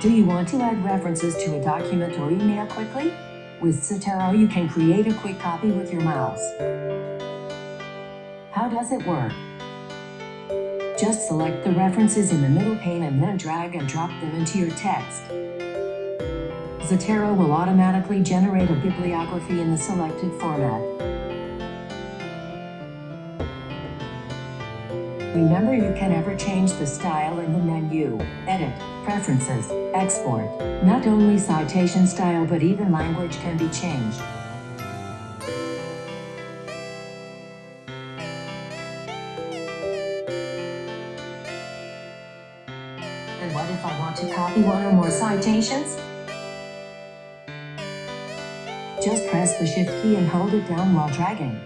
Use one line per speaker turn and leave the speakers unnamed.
Do you want to add references to a document or email quickly? With Zotero, you can create a quick copy with your mouse. How does it work? Just select the references in the middle pane and then drag and drop them into your text. Zotero will automatically generate a bibliography in the selected format. Remember you can ever change the style in the menu, edit, preferences, export. Not only citation style but even language can be changed. And what if I want to copy one or more citations? Just press the shift key and hold it down while dragging.